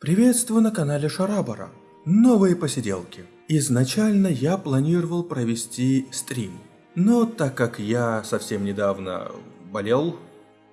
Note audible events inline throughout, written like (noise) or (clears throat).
Приветствую на канале Шарабара. Новые посиделки. Изначально я планировал провести стрим. Но так как я совсем недавно болел,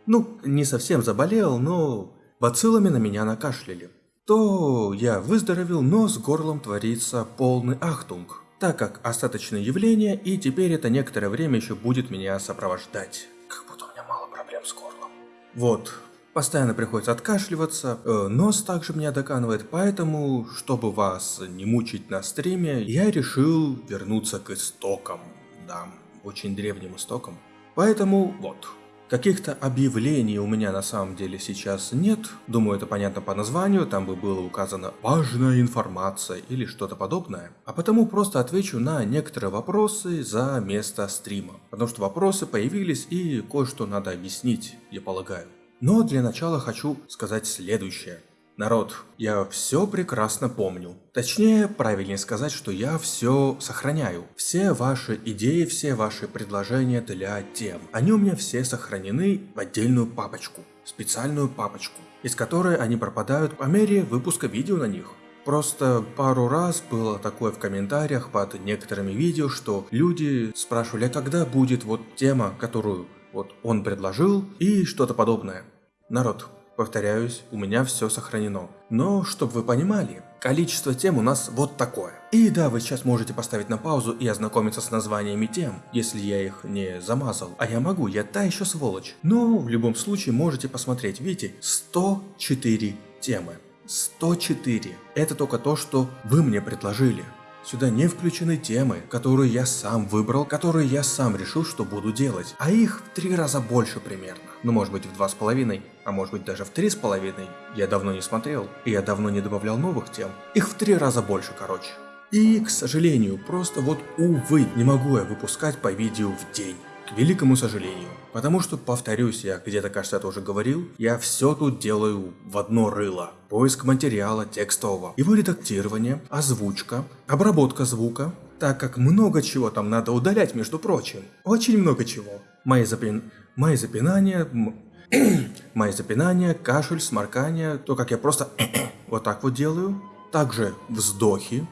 ну, не совсем заболел, но бациллами на меня накашляли, то я выздоровел, но с горлом творится полный ахтунг, так как остаточное явление, и теперь это некоторое время еще будет меня сопровождать. Как будто у меня мало проблем с горлом. Вот, Постоянно приходится откашливаться, э, нос также меня доканывает, поэтому, чтобы вас не мучить на стриме, я решил вернуться к истокам, да, очень древним истокам. Поэтому вот, Каких-то объявлений у меня на самом деле сейчас нет. Думаю, это понятно по названию, там бы было указано «важная информация» или что-то подобное. А потому просто отвечу на некоторые вопросы за место стрима. Потому что вопросы появились и кое-что надо объяснить, я полагаю. Но для начала хочу сказать следующее. Народ, я все прекрасно помню. Точнее, правильнее сказать, что я все сохраняю. Все ваши идеи, все ваши предложения для тем. Они у меня все сохранены в отдельную папочку. Специальную папочку. Из которой они пропадают по мере выпуска видео на них. Просто пару раз было такое в комментариях под некоторыми видео, что люди спрашивали, а когда будет вот тема, которую вот он предложил и что-то подобное. Народ, повторяюсь, у меня все сохранено. Но, чтобы вы понимали, количество тем у нас вот такое. И да, вы сейчас можете поставить на паузу и ознакомиться с названиями тем, если я их не замазал. А я могу, я та еще сволочь. Но в любом случае можете посмотреть, видите, 104 темы. 104. Это только то, что вы мне предложили. Сюда не включены темы, которые я сам выбрал, которые я сам решил, что буду делать. А их в три раза больше примерно. Ну может быть в два с половиной, а может быть даже в три с половиной. Я давно не смотрел, и я давно не добавлял новых тем. Их в три раза больше, короче. И, к сожалению, просто вот увы, не могу я выпускать по видео в день. К великому сожалению. Потому что, повторюсь, я где-то, кажется, это уже говорил, я все тут делаю в одно рыло. Поиск материала текстового, его редактирование, озвучка, обработка звука, так как много чего там надо удалять, между прочим. Очень много чего. Мои, запин... Мои запинания... (clears throat) Мои запинания, кашель, сморкание, то, как я просто (clears throat) вот так вот делаю. Также вздохи,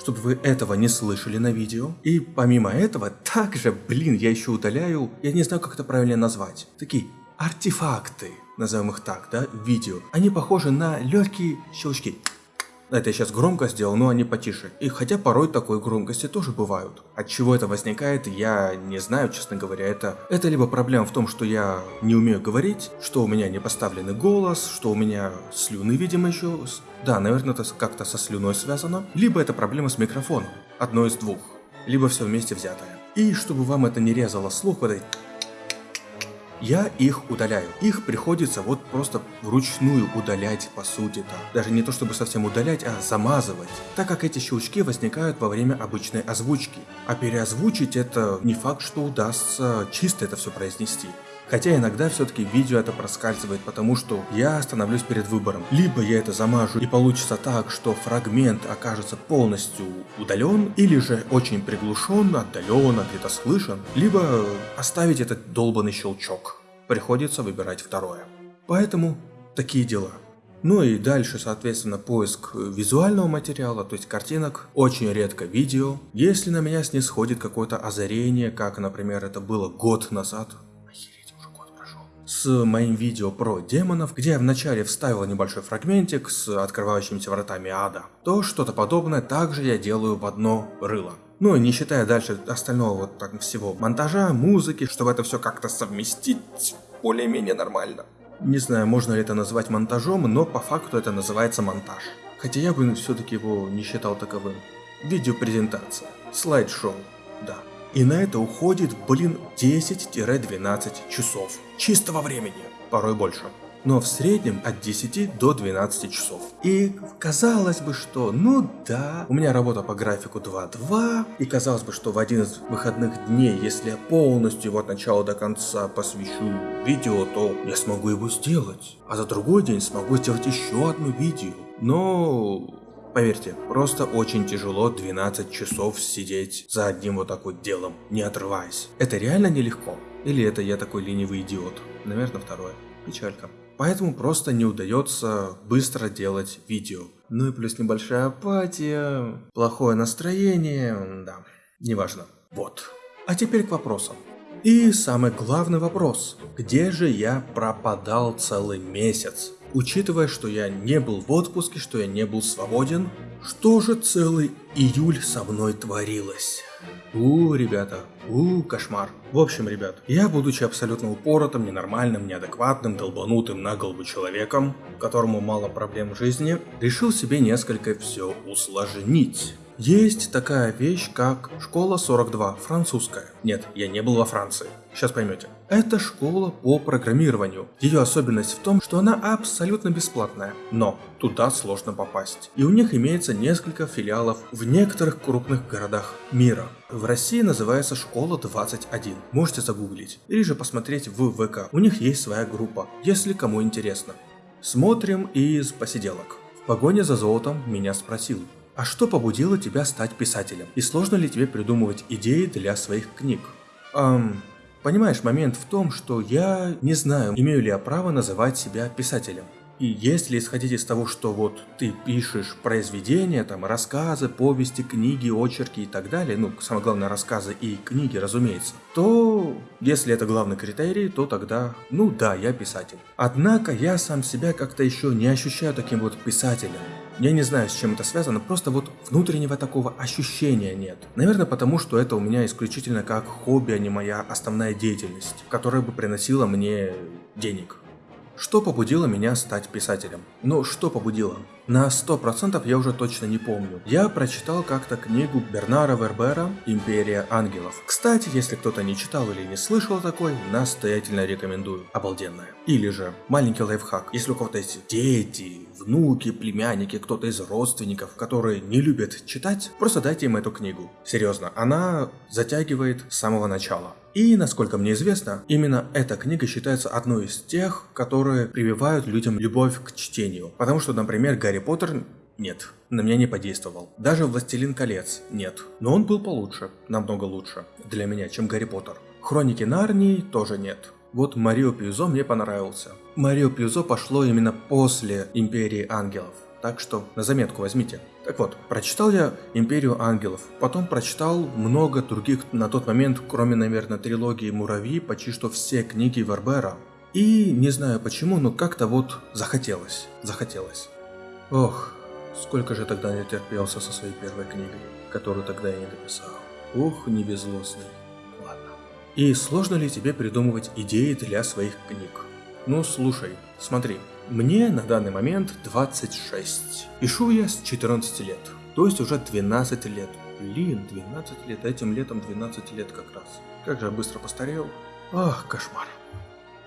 чтобы вы этого не слышали на видео. И помимо этого, также, блин, я еще удаляю, я не знаю, как это правильно назвать, такие артефакты, назовем их так, да, видео. Они похожи на легкие щелчки. Это я сейчас громко сделал, но они потише. И хотя порой такой громкости тоже бывают. От чего это возникает, я не знаю, честно говоря. Это, это либо проблема в том, что я не умею говорить, что у меня не поставленный голос, что у меня слюны, видимо, еще... Да, наверное, это как-то со слюной связано. Либо это проблема с микрофоном. Одно из двух. Либо все вместе взятое. И чтобы вам это не резало слух, вот эти я их удаляю. Их приходится вот просто вручную удалять по сути-то. Даже не то чтобы совсем удалять, а замазывать. Так как эти щелчки возникают во время обычной озвучки. А переозвучить это не факт, что удастся чисто это все произнести. Хотя иногда все-таки видео это проскальзывает, потому что я становлюсь перед выбором. Либо я это замажу и получится так, что фрагмент окажется полностью удален, или же очень приглушен, отдаленно, где-то слышен, либо оставить этот долбанный щелчок. Приходится выбирать второе. Поэтому такие дела. Ну и дальше, соответственно, поиск визуального материала, то есть картинок, очень редко видео. Если на меня снисходит какое-то озарение, как, например, это было год назад, с моим видео про демонов, где я вначале вставил небольшой фрагментик с открывающимися вратами ада, то что-то подобное также я делаю в одно рыло. Ну, не считая дальше остального вот так всего монтажа, музыки, чтобы это все как-то совместить более-менее нормально. Не знаю, можно ли это назвать монтажом, но по факту это называется монтаж. Хотя я бы все-таки его не считал таковым. Видеопрезентация. Слайд-шоу. Да. И на это уходит, блин, 10-12 часов. Чистого времени. Порой больше. Но в среднем от 10 до 12 часов. И казалось бы, что ну да, у меня работа по графику 2-2, и казалось бы, что в один из выходных дней, если я полностью его от начала до конца посвящу видео, то я смогу его сделать. А за другой день смогу сделать еще одно видео. Но Поверьте, просто очень тяжело 12 часов сидеть за одним вот так вот делом, не отрываясь. Это реально нелегко? Или это я такой ленивый идиот? Наверное, второе. Печалька. поэтому просто не удается быстро делать видео. Ну и плюс небольшая апатия, плохое настроение, да, неважно. Вот. А теперь к вопросам. И самый главный вопрос. Где же я пропадал целый месяц? Учитывая, что я не был в отпуске, что я не был свободен, что же целый июль со мной творилось? У, ребята, у, кошмар. В общем, ребят, я, будучи абсолютно упоротым, ненормальным, неадекватным, долбанутым на голову человеком, которому мало проблем в жизни, решил себе несколько все усложнить. Есть такая вещь, как школа 42, французская. Нет, я не был во Франции. Сейчас поймете. Это школа по программированию. Ее особенность в том, что она абсолютно бесплатная. Но туда сложно попасть. И у них имеется несколько филиалов в некоторых крупных городах мира. В России называется школа 21. Можете загуглить. Или же посмотреть в ВК. У них есть своя группа, если кому интересно. Смотрим из посиделок. В погоне за золотом меня спросил, а что побудило тебя стать писателем? И сложно ли тебе придумывать идеи для своих книг? Эм, понимаешь, момент в том, что я не знаю, имею ли я право называть себя писателем. И если исходить из того, что вот ты пишешь произведения, там рассказы, повести, книги, очерки и так далее, ну, самое главное, рассказы и книги, разумеется, то если это главный критерий, то тогда, ну да, я писатель. Однако я сам себя как-то еще не ощущаю таким вот писателем. Я не знаю, с чем это связано, просто вот внутреннего такого ощущения нет. Наверное, потому что это у меня исключительно как хобби, а не моя основная деятельность, которая бы приносила мне денег. Что побудило меня стать писателем? Ну, что побудило? На 100% я уже точно не помню. Я прочитал как-то книгу Бернара Вербера «Империя ангелов». Кстати, если кто-то не читал или не слышал такой, настоятельно рекомендую. Обалденная. Или же маленький лайфхак. Если у кого-то есть дети, внуки, племянники, кто-то из родственников, которые не любят читать, просто дайте им эту книгу. Серьезно, она затягивает с самого начала. И, насколько мне известно, именно эта книга считается одной из тех, которые прививают людям любовь к чтению. Потому что, например, Гарри Поттер нет, на меня не подействовал. Даже «Властелин колец» нет. Но он был получше, намного лучше для меня, чем Гарри Поттер. «Хроники Нарнии» тоже нет. Вот Марио Пьюзо мне понравился. Марио Пьюзо пошло именно после Империи Ангелов. Так что на заметку возьмите. Так вот, прочитал я «Империю ангелов», потом прочитал много других на тот момент, кроме, наверное, трилогии «Муравьи», почти что все книги Вербера. И не знаю почему, но как-то вот захотелось, захотелось. Ох, сколько же тогда не терпелся со своей первой книгой, которую тогда я не дописал. Ох, не везло с ней. Ладно. И сложно ли тебе придумывать идеи для своих книг? Ну слушай, смотри, мне на данный момент 26. Пишу я с 14 лет, то есть уже 12 лет. Блин, 12 лет, этим летом 12 лет как раз. Как же я быстро постарел. Ах, кошмар.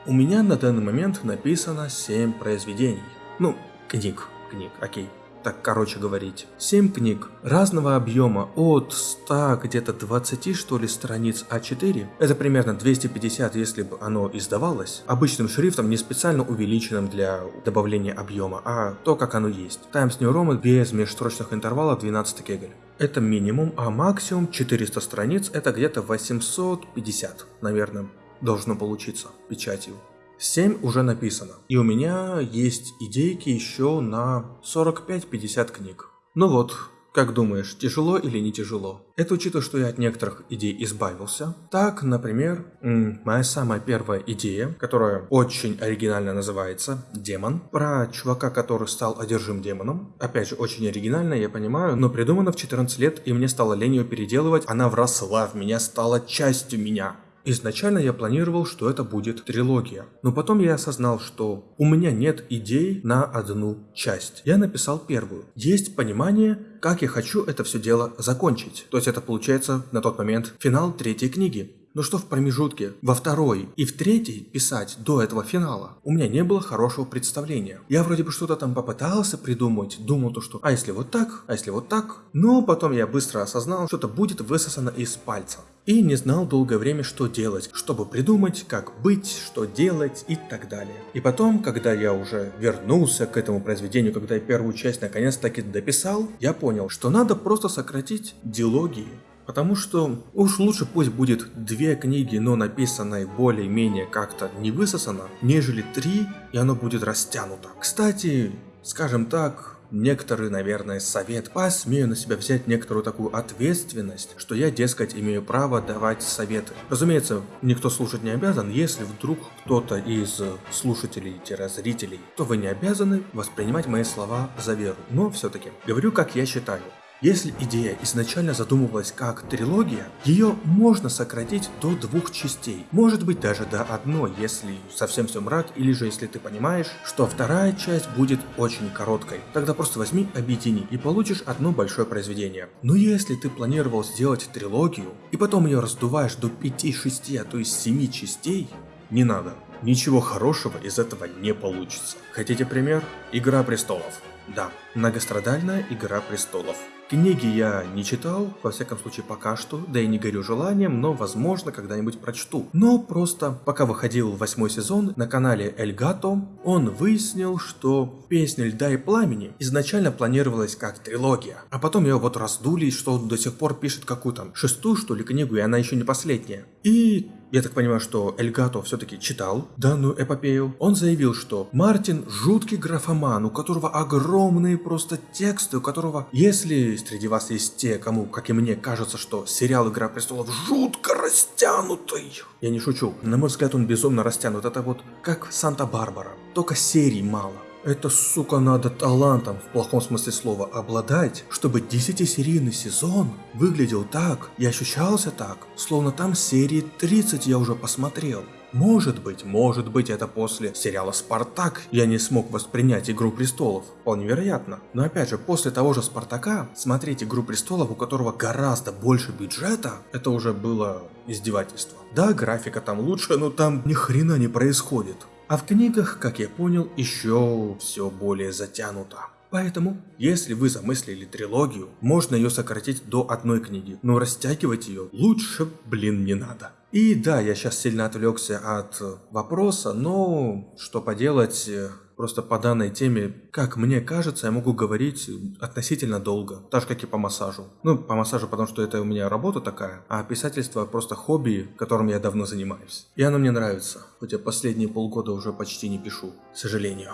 У меня на данный момент написано 7 произведений. Ну, книг, книг, окей так короче говорить. 7 книг разного объема от 100 где-то 20 что ли страниц А4. Это примерно 250, если бы оно издавалось. Обычным шрифтом, не специально увеличенным для добавления объема, а то, как оно есть. Times New Roman без межстрочных интервалов 12 кегель. Это минимум, а максимум 400 страниц, это где-то 850, наверное, должно получиться печатью. 7 уже написано. И у меня есть идейки еще на 45-50 книг. Ну вот, как думаешь, тяжело или не тяжело? Это учитывая, что я от некоторых идей избавился. Так, например, моя самая первая идея, которая очень оригинально называется «Демон», про чувака, который стал одержим демоном. Опять же, очень оригинально, я понимаю, но придумана в 14 лет, и мне стало лень ее переделывать. Она вросла в меня, стала частью меня. Изначально я планировал, что это будет трилогия, но потом я осознал, что у меня нет идей на одну часть. Я написал первую. Есть понимание, как я хочу это все дело закончить. То есть это получается на тот момент финал третьей книги. Но что в промежутке, во второй и в третьей писать до этого финала, у меня не было хорошего представления. Я вроде бы что-то там попытался придумать, думал то, что а если вот так, а если вот так. Но потом я быстро осознал, что это будет высосано из пальца. И не знал долгое время, что делать, чтобы придумать, как быть, что делать и так далее. И потом, когда я уже вернулся к этому произведению, когда я первую часть наконец-таки дописал, я понял, что надо просто сократить диалогии Потому что уж лучше пусть будет две книги, но написанные более-менее как-то не высосано, нежели три, и оно будет растянуто. Кстати, скажем так, некоторый, наверное, совет. Посмею на себя взять некоторую такую ответственность, что я, дескать, имею право давать советы. Разумеется, никто слушать не обязан, если вдруг кто-то из слушателей-зрителей, то вы не обязаны воспринимать мои слова за веру. Но все-таки, говорю, как я считаю. Если идея изначально задумывалась как трилогия, ее можно сократить до двух частей, может быть даже до одной, если совсем все мрак, или же если ты понимаешь, что вторая часть будет очень короткой. Тогда просто возьми, объедини и получишь одно большое произведение. Но если ты планировал сделать трилогию, и потом ее раздуваешь до 5-6, а то есть 7 частей, не надо. Ничего хорошего из этого не получится. Хотите пример? Игра престолов. Да, многострадальная Игра престолов. Книги я не читал, во всяком случае пока что, да и не горю желанием, но возможно когда-нибудь прочту. Но просто, пока выходил восьмой сезон на канале Эльгато, он выяснил, что песня Льда и Пламени изначально планировалась как трилогия, а потом ее вот раздули, что он до сих пор пишет какую-то шестую что ли книгу, и она еще не последняя. И я так понимаю, что Эльгато все-таки читал данную эпопею. Он заявил, что Мартин жуткий графоман, у которого огромные просто тексты, у которого, если среди вас есть те, кому, как и мне, кажется, что сериал «Игра престолов» жутко растянутый. Я не шучу. На мой взгляд, он безумно растянут. Это вот как Санта-Барбара. Только серий мало. Это, сука, надо талантом, в плохом смысле слова, обладать, чтобы 10-серийный сезон выглядел так и ощущался так, словно там серии 30 я уже посмотрел. Может быть, может быть это после сериала «Спартак» я не смог воспринять «Игру престолов». Вполне вероятно. Но опять же, после того же «Спартака» смотреть «Игру престолов», у которого гораздо больше бюджета, это уже было издевательство. Да, графика там лучше, но там ни хрена не происходит. А в книгах, как я понял, еще все более затянуто. Поэтому, если вы замыслили трилогию, можно ее сократить до одной книги, но растягивать ее лучше, блин, не надо. И да, я сейчас сильно отвлекся от вопроса, но что поделать, Просто по данной теме, как мне кажется, я могу говорить относительно долго, так же как и по массажу. Ну, по массажу, потому что это у меня работа такая, а писательство просто хобби, которым я давно занимаюсь. И оно мне нравится, хоть я последние полгода уже почти не пишу, к сожалению.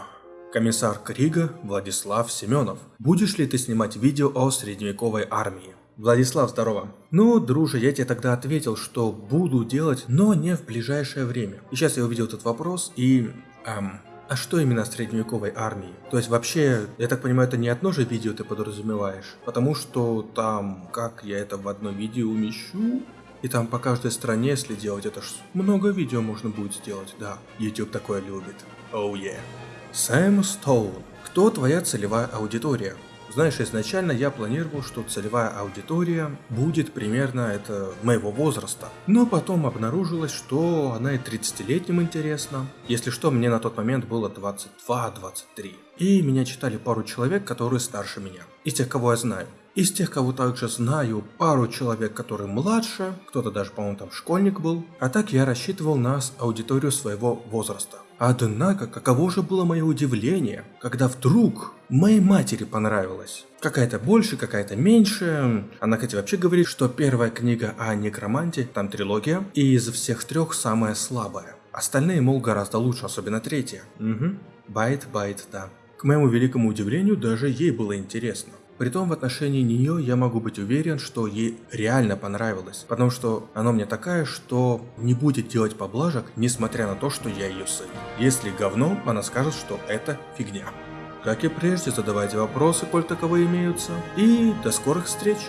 Комиссар Крига Владислав Семенов. Будешь ли ты снимать видео о средневековой армии? Владислав, здорово. Ну, друже, я тебе тогда ответил, что буду делать, но не в ближайшее время. И сейчас я увидел этот вопрос и... Эм, а что именно средневековой армии? То есть вообще, я так понимаю, это не одно же видео ты подразумеваешь? Потому что там, как я это в одно видео умещу? И там по каждой стране, если делать, это ж много видео можно будет сделать, да. YouTube такое любит. Oh yeah. Сэм Стоун. Кто твоя целевая аудитория? Знаешь, изначально я планировал, что целевая аудитория будет примерно это моего возраста. Но потом обнаружилось, что она и 30-летним интересна. Если что, мне на тот момент было 22-23. И меня читали пару человек, которые старше меня. Из тех, кого я знаю. Из тех, кого также знаю, пару человек, которые младше, кто-то даже, по-моему, там школьник был. А так я рассчитывал на аудиторию своего возраста. Однако, каково же было мое удивление, когда вдруг моей матери понравилось. Какая-то больше, какая-то меньше. Она, кстати, вообще говорит, что первая книга о некроманте, там трилогия, и из всех трех самая слабая. Остальные, мол, гораздо лучше, особенно третья. Угу. Байт, байт, да. К моему великому удивлению, даже ей было интересно. Притом в отношении нее я могу быть уверен, что ей реально понравилось, потому что она мне такая, что не будет делать поблажек, несмотря на то, что я ее сын. Если говно, она скажет, что это фигня. Как и прежде, задавайте вопросы, коль таковые имеются, и до скорых встреч!